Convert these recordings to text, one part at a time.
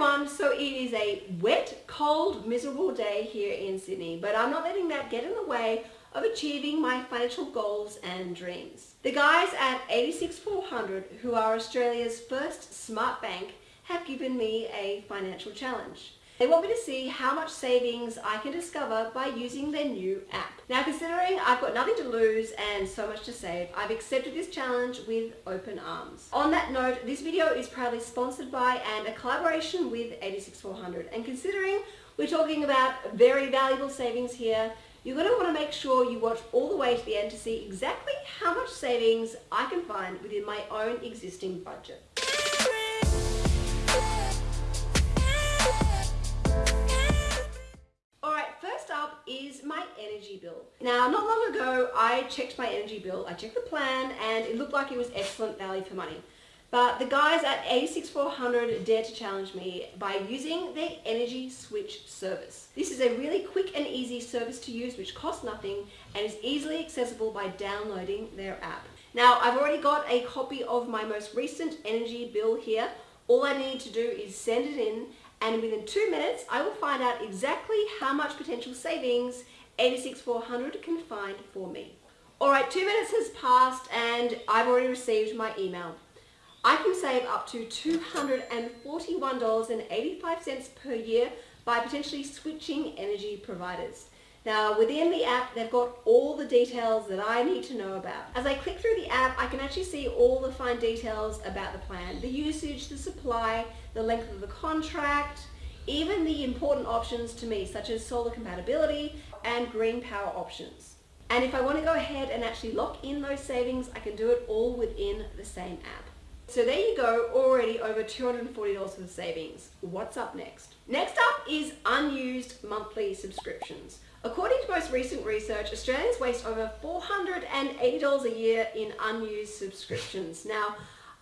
everyone, so it is a wet, cold, miserable day here in Sydney, but I'm not letting that get in the way of achieving my financial goals and dreams. The guys at 86400, who are Australia's first smart bank, have given me a financial challenge. They want me to see how much savings I can discover by using their new app. Now considering I've got nothing to lose and so much to save, I've accepted this challenge with open arms. On that note, this video is proudly sponsored by and a collaboration with 86400 and considering we're talking about very valuable savings here, you're going to want to make sure you watch all the way to the end to see exactly how much savings I can find within my own existing budget. Energy bill. Now, not long ago, I checked my energy bill. I checked the plan and it looked like it was excellent value for money. But the guys at 86400 dared to challenge me by using their energy switch service. This is a really quick and easy service to use which costs nothing and is easily accessible by downloading their app. Now I've already got a copy of my most recent energy bill here. All I need to do is send it in and within two minutes I will find out exactly how much potential savings 86400 can find for me. Alright, two minutes has passed and I've already received my email. I can save up to $241.85 per year by potentially switching energy providers. Now within the app they've got all the details that I need to know about. As I click through the app I can actually see all the fine details about the plan, the usage, the supply, the length of the contract, even the important options to me such as solar compatibility and green power options. And if I want to go ahead and actually lock in those savings I can do it all within the same app. So there you go, already over $240 for the savings. What's up next? Next up is unused monthly subscriptions. According to most recent research, Australians waste over $480 a year in unused subscriptions. Now,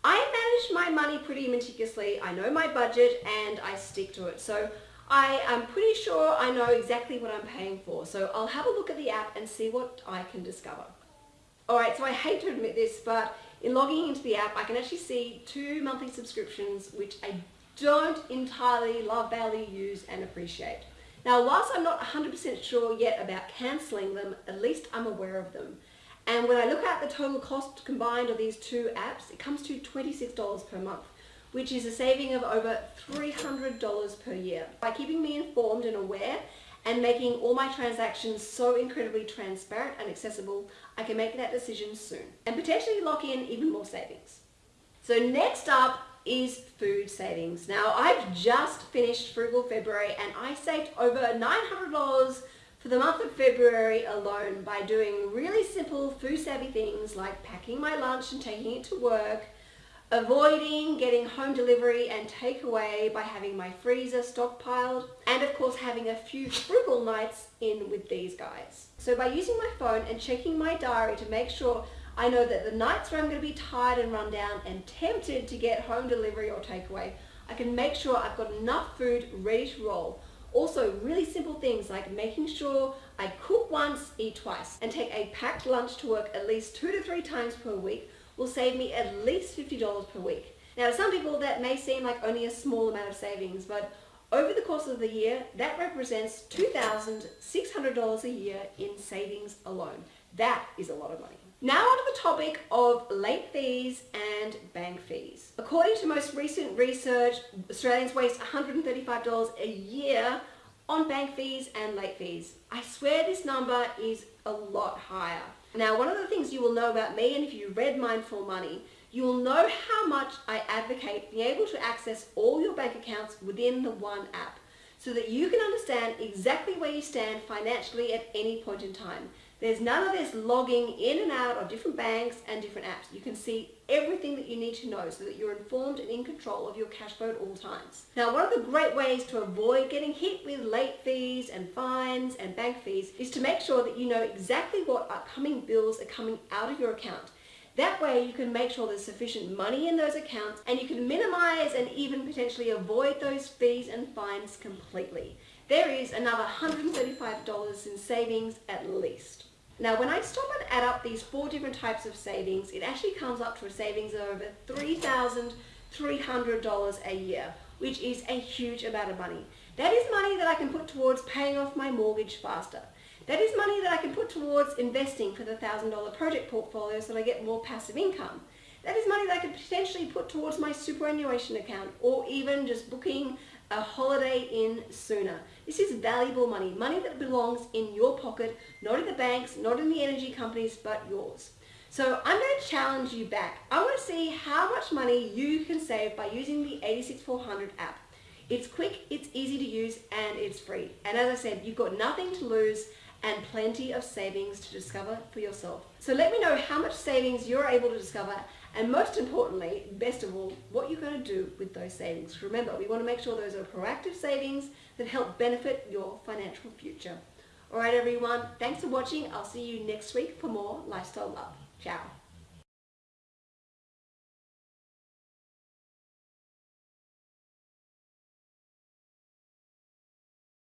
I manage my money pretty meticulously. I know my budget and I stick to it. So I am pretty sure I know exactly what I'm paying for. So I'll have a look at the app and see what I can discover. Alright, so I hate to admit this, but in logging into the app, I can actually see two monthly subscriptions which I don't entirely love, value, use and appreciate. Now, whilst I'm not 100% sure yet about cancelling them, at least I'm aware of them. And when I look at the total cost combined of these two apps, it comes to $26 per month, which is a saving of over $300 per year. By keeping me informed and aware and making all my transactions so incredibly transparent and accessible, I can make that decision soon and potentially lock in even more savings. So next up is food savings. Now I've just finished Frugal February and I saved over $900 for the month of February alone by doing really simple food savvy things like packing my lunch and taking it to work, avoiding getting home delivery and takeaway by having my freezer stockpiled, and of course having a few frugal nights in with these guys. So by using my phone and checking my diary to make sure I know that the nights where I'm going to be tired and run down and tempted to get home delivery or takeaway, I can make sure I've got enough food ready to roll. Also, really simple things like making sure I cook once, eat twice, and take a packed lunch to work at least two to three times per week will save me at least $50 per week. Now, to some people that may seem like only a small amount of savings, but over the course of the year, that represents $2,600 a year in savings alone. That is a lot of money. Now onto the topic of late fees and bank fees. According to most recent research, Australians waste $135 a year on bank fees and late fees. I swear this number is a lot higher. Now one of the things you will know about me and if you read Mindful Money, you will know how much I advocate being able to access all your bank accounts within the one app so that you can understand exactly where you stand financially at any point in time. There's none of this logging in and out of different banks and different apps. You can see everything that you need to know so that you're informed and in control of your cash flow at all times. Now, one of the great ways to avoid getting hit with late fees and fines and bank fees is to make sure that you know exactly what upcoming bills are coming out of your account. That way you can make sure there's sufficient money in those accounts and you can minimize and even potentially avoid those fees and fines completely. There is another $135 in savings at least. Now when I stop and add up these four different types of savings, it actually comes up to a savings of over $3,300 a year. which is a huge amount of money. That is money that I can put towards paying off my mortgage faster. That is money that I can put towards investing for the $1,000 project portfolio so that I get more passive income. That is money that I could potentially put towards my superannuation account or even just booking a holiday in sooner. This is valuable money, money that belongs in your pocket, not in the banks, not in the energy companies, but yours. So I'm going to challenge you back. I want to see how much money you can save by using the 86400 app. It's quick, it's easy to use, and it's free. And as I said, you've got nothing to lose and plenty of savings to discover for yourself. So let me know how much savings you're able to discover and most importantly, best of all, what you're going to do with those savings. Remember, we want to make sure those are proactive savings that help benefit your financial future. Alright everyone, thanks for watching. I'll see you next week for more Lifestyle Love. Ciao.